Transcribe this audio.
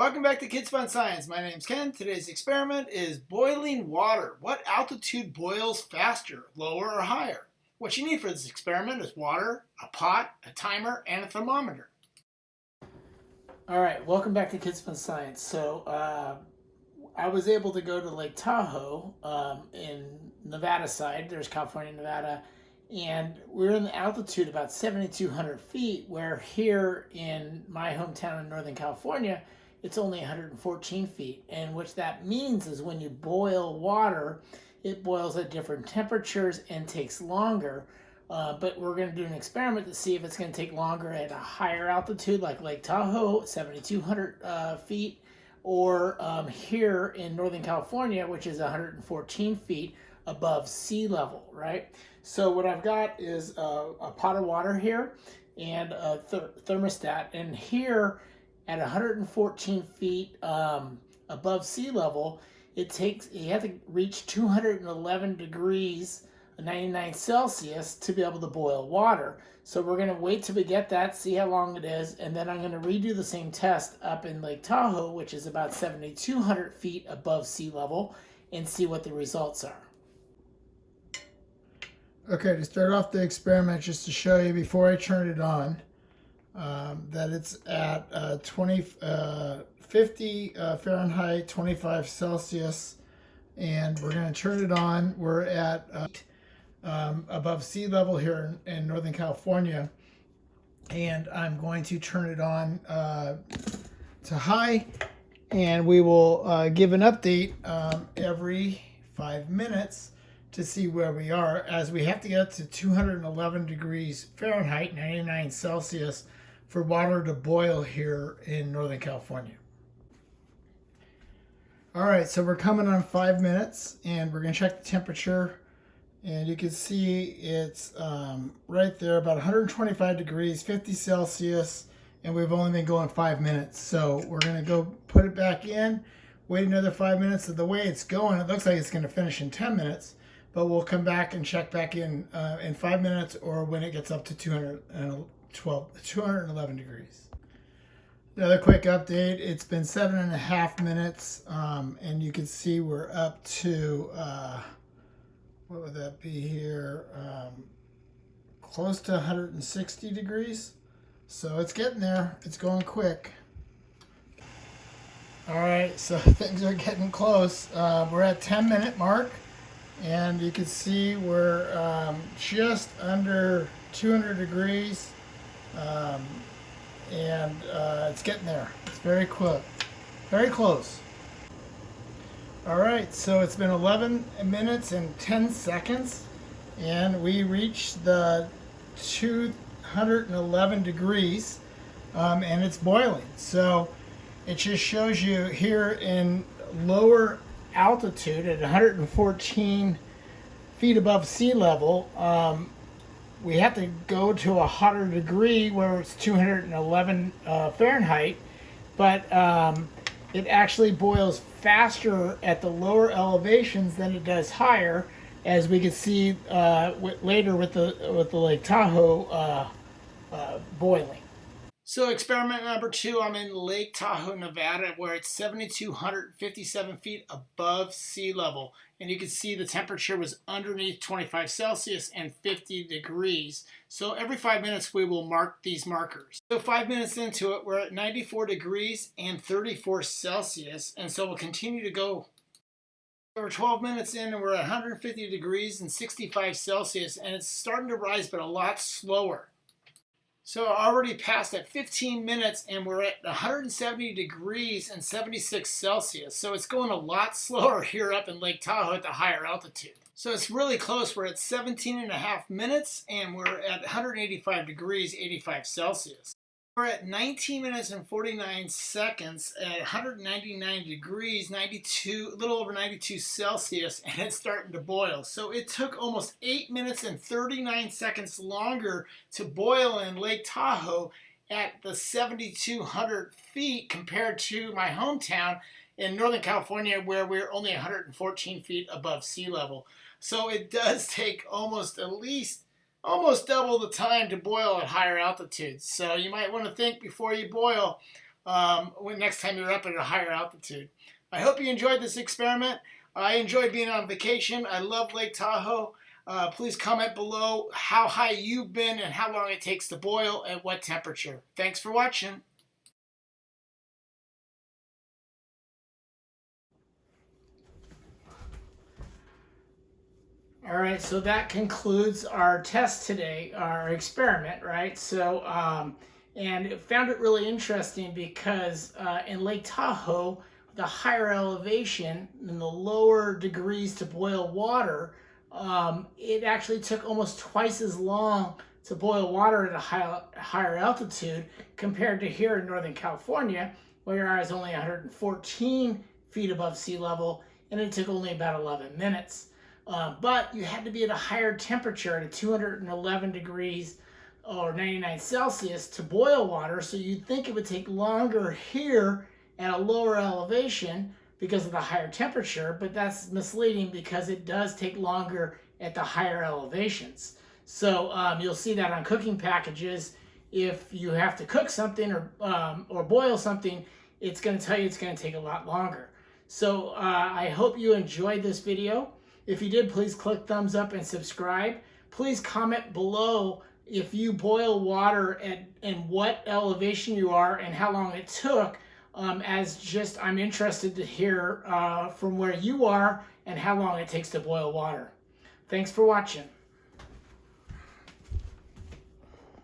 Welcome back to Kids Fun Science. My name's Ken. Today's experiment is boiling water. What altitude boils faster, lower or higher? What you need for this experiment is water, a pot, a timer, and a thermometer. All right, welcome back to Kids Fun Science. So uh, I was able to go to Lake Tahoe um, in Nevada side. There's California, Nevada, and we're in the altitude about 7,200 feet. Where here in my hometown in Northern California, it's only 114 feet. And what that means is when you boil water, it boils at different temperatures and takes longer. Uh, but we're going to do an experiment to see if it's going to take longer at a higher altitude like Lake Tahoe, 7,200 uh, feet, or um, here in Northern California, which is 114 feet above sea level, right? So what I've got is a, a pot of water here and a th thermostat. And here at 114 feet um, above sea level, it takes, you have to reach 211 degrees 99 Celsius to be able to boil water. So we're going to wait till we get that, see how long it is, and then I'm going to redo the same test up in Lake Tahoe, which is about 7,200 feet above sea level, and see what the results are. Okay, to start off the experiment, just to show you before I turn it on, um, that it's at uh, 20, uh, 50 uh, Fahrenheit, 25 Celsius, and we're going to turn it on. We're at uh, um, above sea level here in, in, Northern California, and I'm going to turn it on uh, to high, and we will uh, give an update um, every five minutes to see where we are as we have to get to 211 degrees Fahrenheit, 99 Celsius for water to boil here in Northern California. All right, so we're coming on five minutes and we're gonna check the temperature and you can see it's um, right there about 125 degrees, 50 Celsius, and we've only been going five minutes. So we're gonna go put it back in, wait another five minutes. So the way it's going, it looks like it's gonna finish in 10 minutes, but we'll come back and check back in uh, in five minutes or when it gets up to 200, 12, 211 degrees. Another quick update, it's been seven and a half minutes um, and you can see we're up to, uh, what would that be here, um, close to 160 degrees. So it's getting there, it's going quick. All right, so things are getting close. Uh, we're at 10 minute mark and you can see we're um, just under 200 degrees. Um, and uh, it's getting there. It's very quick, very close. All right, so it's been 11 minutes and 10 seconds, and we reached the 211 degrees, um, and it's boiling. So it just shows you here in lower altitude at 114 feet above sea level, um, we have to go to a hotter degree where it's 211 uh, Fahrenheit, but um, it actually boils faster at the lower elevations than it does higher, as we can see uh, later with the with the Lake Tahoe uh, uh boiling. So experiment number two, I'm in Lake Tahoe, Nevada, where it's 7,257 feet above sea level. And you can see the temperature was underneath 25 Celsius and 50 degrees. So every five minutes we will mark these markers. So five minutes into it, we're at 94 degrees and 34 Celsius. And so we'll continue to go we're 12 minutes in and we're at 150 degrees and 65 Celsius and it's starting to rise but a lot slower. So already passed at 15 minutes and we're at 170 degrees and 76 Celsius. So it's going a lot slower here up in Lake Tahoe at the higher altitude. So it's really close. We're at 17 and a half minutes and we're at 185 degrees, 85 Celsius. We're at 19 minutes and 49 seconds at 199 degrees, 92, a little over 92 Celsius, and it's starting to boil. So it took almost 8 minutes and 39 seconds longer to boil in Lake Tahoe at the 7,200 feet compared to my hometown in Northern California where we're only 114 feet above sea level. So it does take almost at least almost double the time to boil at higher altitudes. So you might want to think before you boil um, when next time you're up at a higher altitude. I hope you enjoyed this experiment. I enjoyed being on vacation. I love Lake Tahoe. Uh, please comment below how high you've been and how long it takes to boil at what temperature. Thanks for watching. All right, so that concludes our test today, our experiment, right? So, um, and it found it really interesting because uh, in Lake Tahoe, the higher elevation and the lower degrees to boil water, um, it actually took almost twice as long to boil water at a high, higher altitude compared to here in Northern California, where I was only 114 feet above sea level, and it took only about 11 minutes. Uh, but you had to be at a higher temperature at 211 degrees or 99 Celsius to boil water. So you'd think it would take longer here at a lower elevation because of the higher temperature, but that's misleading because it does take longer at the higher elevations. So um, you'll see that on cooking packages. If you have to cook something or, um, or boil something, it's going to tell you it's going to take a lot longer. So uh, I hope you enjoyed this video. If you did, please click thumbs up and subscribe. Please comment below if you boil water at and what elevation you are and how long it took. Um, as just, I'm interested to hear uh, from where you are and how long it takes to boil water. Thanks for watching.